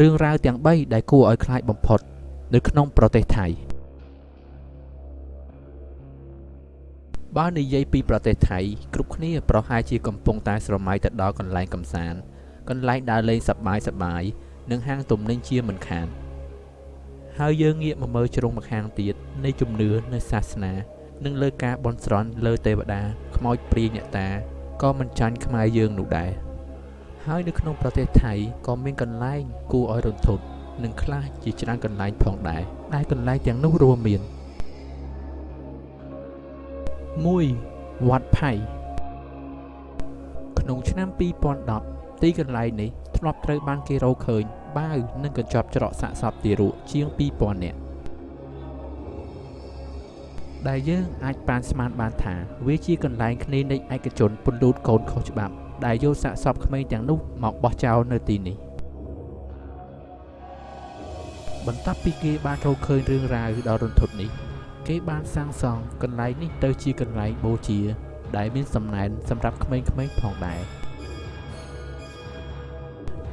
រឿងរ៉ាវទាំង3ដែលគួរឲ្យខ្លាចបំផុត នៅក្នុងប្រទេសថៃបើនិយាយពីប្រទេសថៃគ្រប់គ្នាប្រហែលជាកំពុងតែស្រមៃទៅដល់កន្លែងកំសាន្តកន្លែងដើរលេងសប្បាយសប្បាយនិងហាងទំនិញជាមិនខានហើយយើងងាកមកមើលជ្រុងម្ខាងទៀតនៃជំនឿនៅសាសនា និងលើការបន់ស្រន់លើទេវតាខ្មោចព្រាយអ្នកតាក៏មិនចាញ់ខ្មែរយើងនោះដែរ ហើយនៅក្នុងប្រទេសថៃក៏មានកន្លែងគួរឲ្យរន្ធត់និងខ្លះជាច្រើនកន្លែងផងដែរដែលកន្លែងទាំងនោះរួមមាន1វត្តផៃក្នុងឆ្នាំ2010ទីកន្លែងនេះធ្លាប់ត្រូវបានគេរកឃើញបាវនិងកញ្ចប់ច្រកសាកសពទារកជាង2000នាក់ដែលយើងអាចប៉ានស្មានបានថាវាជាកន្លែងគ្លីនិកឯកជនពន្លូតកូនខុសច្បាប់ដែលយកសាកសពក្មេងទាំងនោះមកបោះចោលនៅទីនេះបន្ទាប់ពីគេបានរកឃើញរឿងរ៉ាវដ៏រន្ធត់នេះ គេបានសាងសង់កន្លែងនេះទៅជាកន្លែងបូជា ដែលមានសំណែនសម្រាប់ក្មេងៗផងដែរ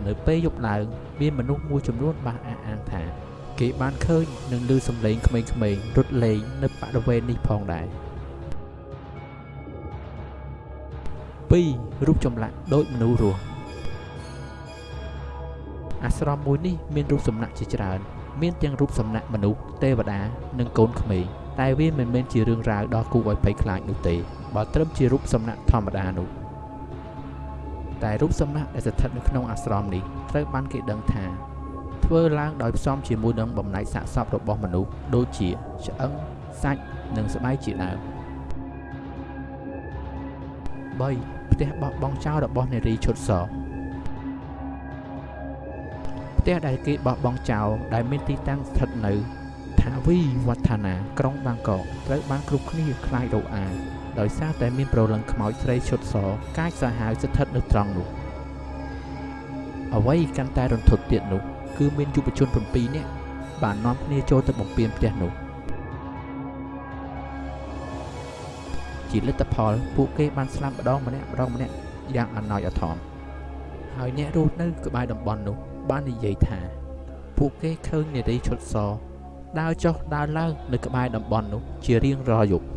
នៅពេលយប់ឡើងមានមនុស្សមួយចំនួនបានអះអាងថាគេបានឃើញនិងឮសំឡេងក្មេងៗរត់លេងនៅបរិវេណនេះផងដែរ 2រូបចម្លាក់ដូចមនុស្សរស់អាស្រមមួយនេះមានរូបសំណាកជាច្រើន មានទាំងរូបសំណាកមនុស្សទេវតានិងកូនក្មេងតែវាមិនមែនជារឿងរ៉ាវដ៏គួរឲ្យភ័យខ្លាចនោះទេបើត្រឹមជារូបសំណាកធម្មតានោះតែរូបសំណាកដែលស្ថិតនៅក្នុងអាស្រមនេះត្រូវបានគេដឹងថាធ្វើឡើងដោយផ្សំជាមួយនឹងបំណែកសាកសពរបស់មនុស្សដូចជាឆ្អឹងសាច់និងស្បែកជាដើម 3ផ្ទះបោះបង់ចោលរបស់នារីឈុតសផ្ទះដែលគេបោះបង់ចោលដែលមានទីតាំងស្ថិតនៅថាវីវឌ្ឍនាក្រុងបាងកកត្រូវបានគ្រប់គ្នាខ្លាចរអាដោយសារតែមានប្រលឹងខ្មោចស្រីឈុតសកាចសាហាវស្ថិតនៅត្រង់នោះអ្វីកាន់តែរន្ធត់ទៀតនោះ គឺមានយុវជន7នាក់បាននាំគ្នាចូលទៅបំពេញផ្ទះនោះ ជាលទ្ធផលពួកគេបានស្លាប់ម្ដងម្នាក់ម្ដងម្នាក់យ៉ាងអណោយអធមហើយអ្នករស់នៅក្បែរតំបន់នោះបាននិយាយថា ពួកគេឃើញនារីឈុតសដើរចុះដើរឡើងនៅក្បែរតំបន់នោះជារៀងរាល់យប់